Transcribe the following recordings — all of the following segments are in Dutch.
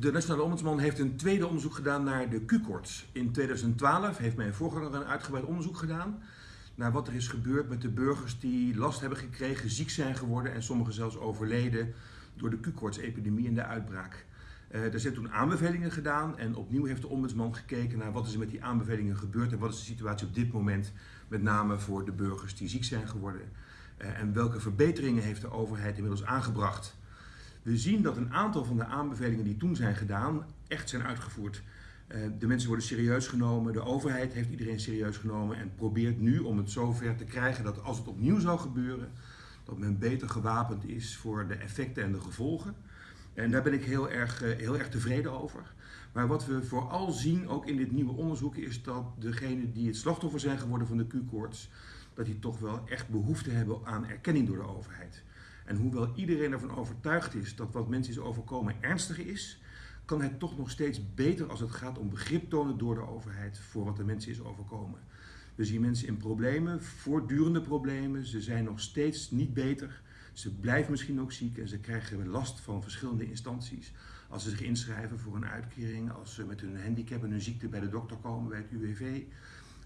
De Nationale Ombudsman heeft een tweede onderzoek gedaan naar de Q-koorts. In 2012 heeft mijn voorganger een uitgebreid onderzoek gedaan naar wat er is gebeurd met de burgers die last hebben gekregen, ziek zijn geworden en sommigen zelfs overleden door de Q-koorts-epidemie en de uitbraak. Uh, er zijn toen aanbevelingen gedaan en opnieuw heeft de ombudsman gekeken naar wat is er met die aanbevelingen gebeurd en wat is de situatie op dit moment, met name voor de burgers die ziek zijn geworden. Uh, en welke verbeteringen heeft de overheid inmiddels aangebracht. We zien dat een aantal van de aanbevelingen die toen zijn gedaan echt zijn uitgevoerd. Uh, de mensen worden serieus genomen, de overheid heeft iedereen serieus genomen en probeert nu om het zover te krijgen dat als het opnieuw zou gebeuren, dat men beter gewapend is voor de effecten en de gevolgen. En daar ben ik heel erg, uh, heel erg tevreden over. Maar wat we vooral zien, ook in dit nieuwe onderzoek, is dat degenen die het slachtoffer zijn geworden van de Q-koorts, dat die toch wel echt behoefte hebben aan erkenning door de overheid. En hoewel iedereen ervan overtuigd is dat wat mensen is overkomen ernstig is, kan het toch nog steeds beter als het gaat om begrip tonen door de overheid voor wat de mensen is overkomen. We zien mensen in problemen, voortdurende problemen. Ze zijn nog steeds niet beter. Ze blijven misschien ook ziek en ze krijgen last van verschillende instanties. Als ze zich inschrijven voor een uitkering, als ze met hun handicap en hun ziekte bij de dokter komen bij het UWV.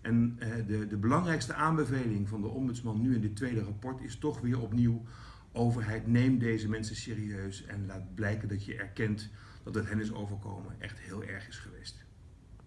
En eh, de, de belangrijkste aanbeveling van de ombudsman nu in dit tweede rapport is toch weer opnieuw overheid, neem deze mensen serieus en laat blijken dat je erkent dat het hen is overkomen echt heel erg is geweest.